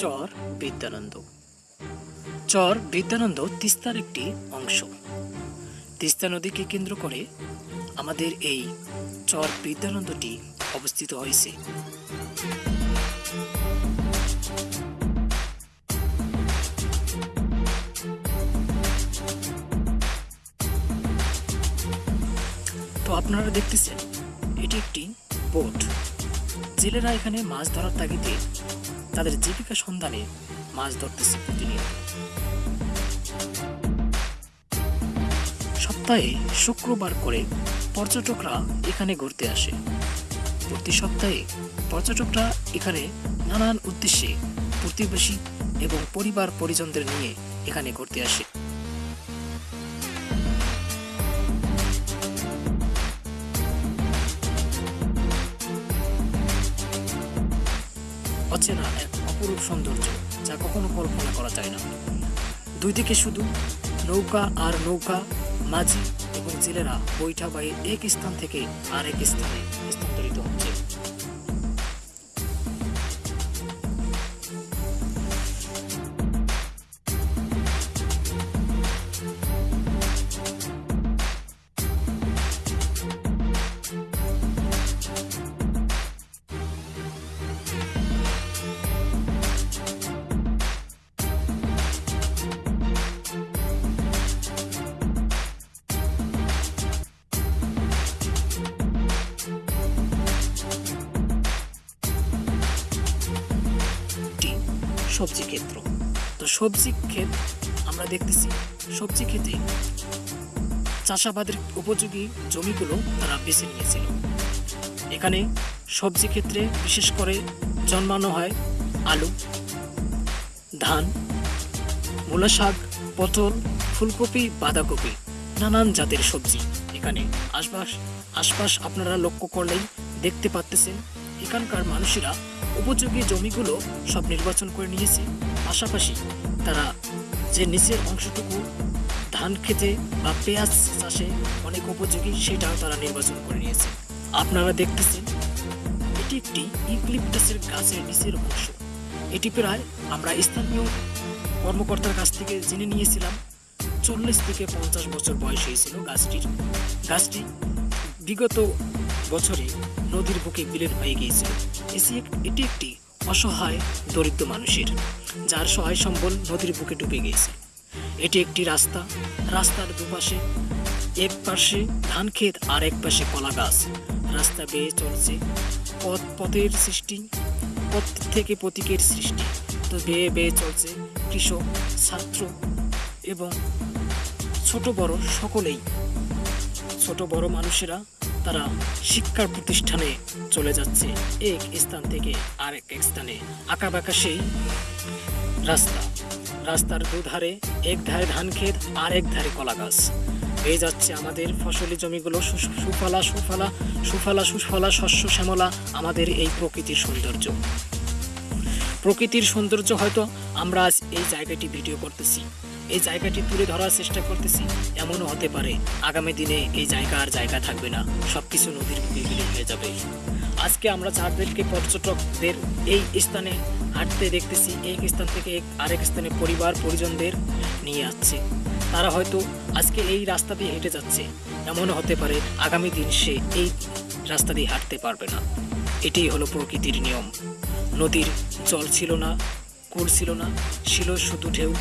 চর বিদ্যানন্দ। চর বিদ্যানন্দ তিস্তার একটি অংশ। তিস্তা নদীকে কেন্দ্র করে আমাদের এই চর বিদ্যানন্দটি অবস্থিত হয়েছে। তো আপনারা দেখতেছেন, এটি একটি বোট। জেলেরা এখানে মাছ ধরার তাগিদে তাদের জীবিকা সন্ধানে মাছ ধরতেছে প্রতিনিয়ত। সপ্তাহে শুক্রবার করে পর্যটকরা এখানে ঘুরতে আসে। প্রতি সপ্তাহে পর্যটকরা এখানে নানান উদ্দেশ্যে প্রতিবেশী এবং পরিবার পরিজনদের নিয়ে এখানে ঘুরতে আসে। অচেনা এক অপরূপ সৌন্দর্য, যা কখনো কল্পনা করা যায় না। দুই দিকে শুধু নৌকা আর নৌকা, মাঝি এবং জেলেরা বৈঠা এক স্থান থেকে আরেক স্থানে স্থানান্তরিত সবজি ক্ষেত্র। তো সবজি ক্ষেত আমরা দেখতেছি, সবজি ক্ষেতে চাষাবাদের উপযোগী জমিগুলো তারা বেছে নিয়েছিল। এখানে সবজি ক্ষেত্রে বিশেষ করে জন্মানো হয় আলু, ধান মূলা শাক পটল, ফুলকপি, বাঁধাকপি, নানান জাতের সবজি এখানে। আশপাশ আশপাশ আপনারা লক্ষ্য করলেই দেখতে পাচ্তেছেন এখানকার মানুষেরা উপযোগী জমিগুলো সব নির্বাচন করে নিয়েছে। পাশাপাশি তারা যে নিচের অংশটুকু ধান খেতে বা পেঁয়াজ চাষে অনেক উপযোগী, সেটাও তারা নির্বাচন করে নিয়েছে। আপনারা দেখতেছেন, এটি একটি ইউক্লিপটাসের গাছের নিচের অংশ। এটি প্রায় আমরা স্থানীয় কর্মকর্তার কাছ থেকে জেনে নিয়েছিলাম, চল্লিশ থেকে পঞ্চাশ বছর বয়স হয়েছিল গাছটির। গাছটি বিগত বছরে নদীর বুকে বিলীন হয়ে গিয়েছিল। এটি একটি অসহায় দরিদ্র মানুষের, যার সহায় সম্বল নদীর বুকে ডুবে গিয়েছে। এটি একটি রাস্তা, রাস্তার দুপাশে, এক পাশে ধান ক্ষেত আর এক পাশে কলা গাছ। রাস্তা বেয়ে চলছে পথ, পথের সৃষ্টি, পথ থেকে প্রতীকের সৃষ্টি। তো বেয়ে বেয়ে চলছে কৃষক, ছাত্র এবং ছোট বড় সকলেই। ছোট বড় মানুষেরা তারা শিক্ষার প্রতিষ্ঠানে চলে যাচ্ছে। এক স্থান থেকে আরেক স্থানে। আঁকা সেই রাস্তা। রাস্তার দুধারে এক ধারে ধান ক্ষেত আর এক ধারে কলা গাছ। পেয়ে যাচ্ছে আমাদের ফসলি জমিগুলো সুফলা সুফলা সুফলা সুফলা, শস্য, শ্যামলা, আমাদের এই প্রকৃতির সৌন্দর্য। প্রকৃতির সৌন্দর্য হয়তো আমরা আজ এই জায়গাটি ভিডিও করতেছি। এই জায়গাটি তুলে ধরার চেষ্টা করতেছি। এমনও হতে পারে, আগামী দিনে এই জায়গা আর জায়গা থাকবে না, সবকিছু নদীর বিলীন হয়ে যাবে। আজকে আমরা যাদেরকে পর্যটকদের এই স্থানে হাঁটতে দেখতেছি, এক স্থান থেকে এক আরেক স্থানে পরিবার, পরিজনদের নিয়ে আসছে। তারা হয়তো আজকে এই রাস্তা দিয়ে হেঁটে যাচ্ছে। এমনও হতে পারে, আগামী দিন সে এই রাস্তা দিয়ে হাঁটতে পারবে না। এটাই হলো প্রকৃতির নিয়ম। নদীর জল ছিল না, কুল ছিল না, ছিল শুধু ঢেউ।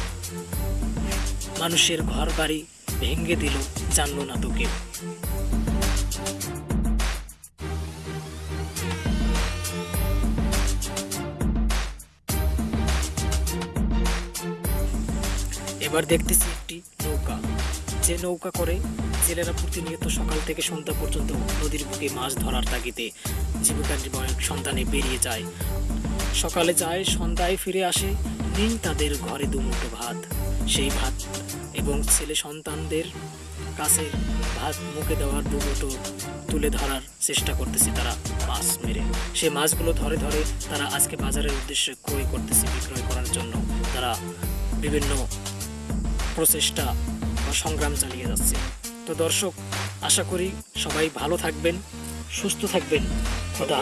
মানুষের ঘর বাড়ি ভেঙে দিল জানলো না তো কেউ এবার দেখতেছি একটি নৌকা। যে নৌকা করে জেলেরা প্রতিনিয়ত সকাল থেকে সন্ধ্যা পর্যন্ত নদীর বুকে মাছ ধরার তাগিদে জীবিকা নির্বাহের সন্ধানে বেরিয়ে যায়। সকালে যায়, সন্ধ্যায় ফিরে আসে নেই তাদের ঘরে দুমুঠো ভাত। সেই ভাত এবং ছেলে সন্তানদের কাছে ভাত মুখে দেওয়ার দুমুঠো তুলে ধরার চেষ্টা করতেছে তারা মাছ মেরে। সে মাছগুলো ধরে ধরে তারা আজকে বাজারের উদ্দেশ্যে ক্রয় করতেছে, বিক্রয় করার জন্য। তারা বিভিন্ন প্রচেষ্টা বা সংগ্রাম চালিয়ে যাচ্ছে। তো দর্শক, আশা করি সবাই ভালো থাকবেন, সুস্থ থাকবেন। খোদা।